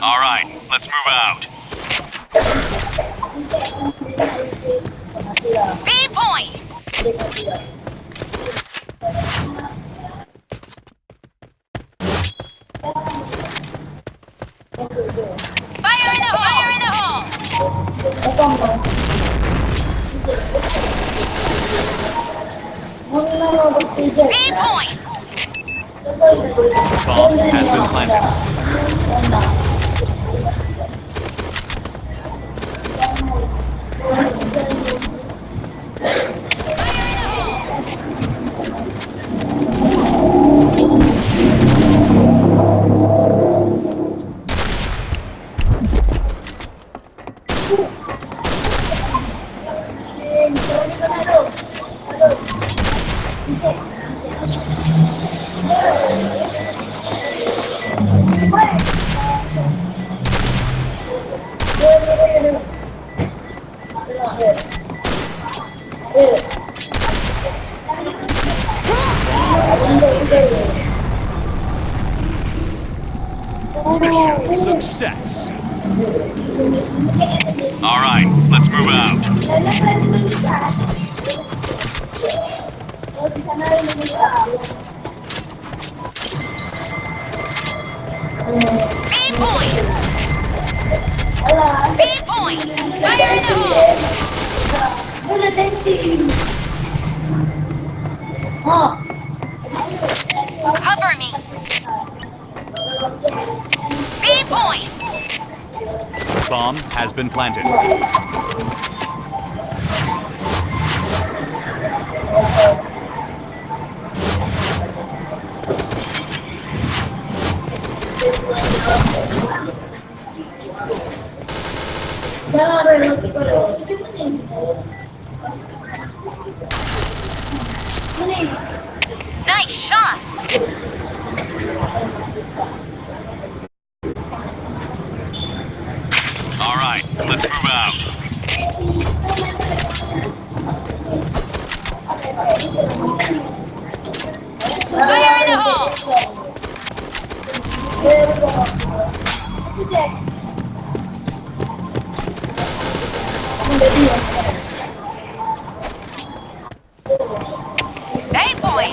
All right, let's move out. B point. Fire in the hole! Fire in the hole! B point. Bomb has been planted. Mission success. All right, let's move out. B point. B point. Fire in the hole! Cover me. B point. Bomb has been planted. Nice shot. All right, let's move out. Fire in the hole! A point.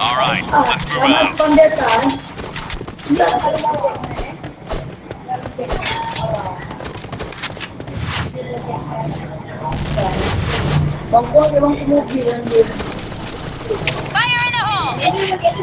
All right, let's move out. Bangko, ibang tumugil ang din. Fire in the hole! Yan yung nag-edit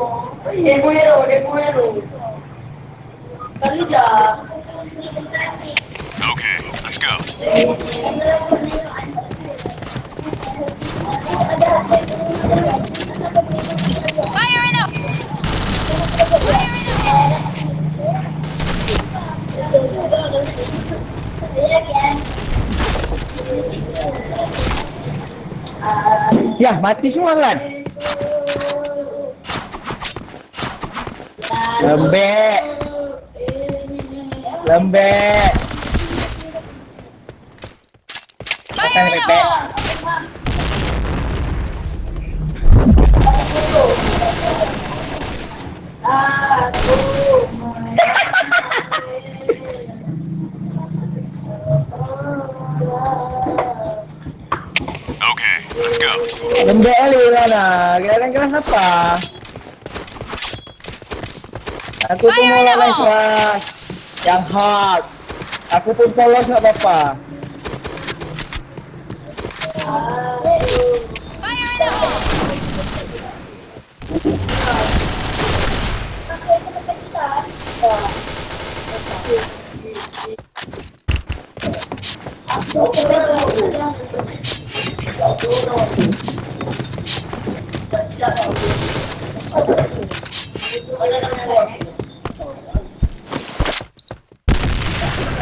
Demo hero, demo hero. Kali jah. Okay, let's go. Fire in the Fire in the! Ya, mati semua kan? Lembe. Lembe. Patang bebek. okay, let's go. Lembe lu lah. Kira-kira apa? Aku Fire tunggu lah lah keras Yang hard. Aku pun polos tak apa-apa Oh, no,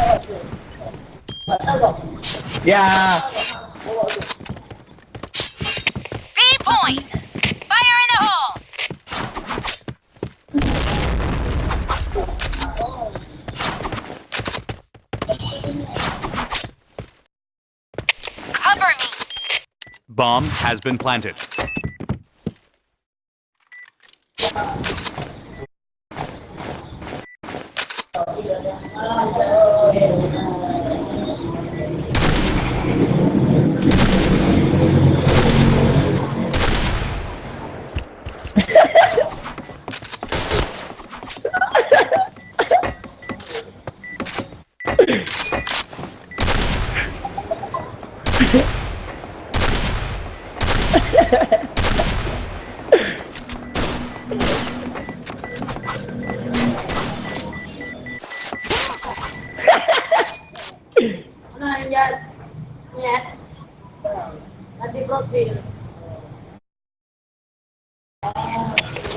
the hole! Ya, B point! Fire in the hole! Cover me! Bomb has been planted.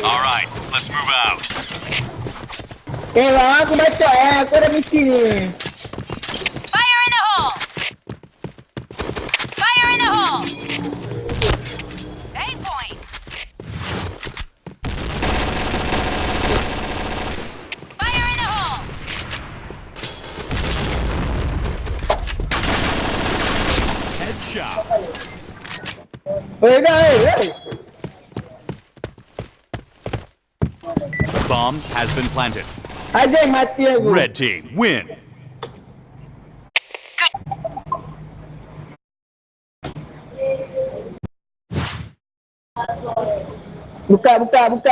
All right, let's move out. Eh, okay, lah, aku baca eh. Aku ada misi ni. Eh, eh. Bomb has been planted. Aja yang mati aku. Red team, win. Buka, buka, buka.